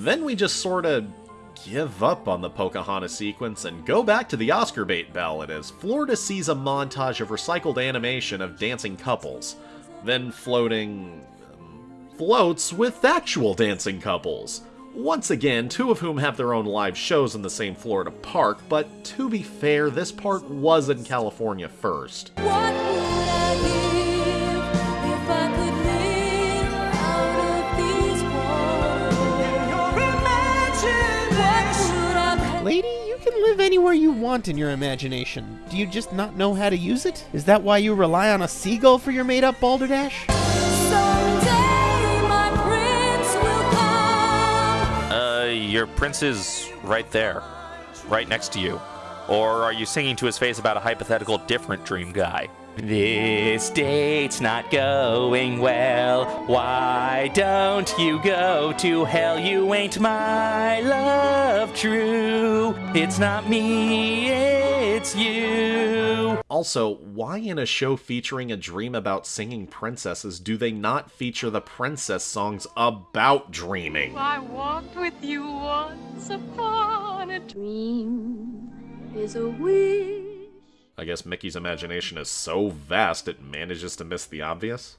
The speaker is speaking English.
Then we just sorta give up on the Pocahontas sequence and go back to the Oscar bait ballad as Florida sees a montage of recycled animation of dancing couples, then floating. Um, floats with actual dancing couples. Once again, two of whom have their own live shows in the same Florida park, but to be fair, this part was in California first. What can live anywhere you want in your imagination. Do you just not know how to use it? Is that why you rely on a seagull for your made up balderdash? Someday my prince will come. Uh, your prince is right there, right next to you. Or are you singing to his face about a hypothetical different dream guy? This date's not going well. Why don't you go to hell? You ain't my love true. It's not me, it's you. Also, why in a show featuring a dream about singing princesses do they not feature the princess songs about dreaming? I walked with you once upon a Dream is a wish. I guess Mickey's imagination is so vast it manages to miss the obvious?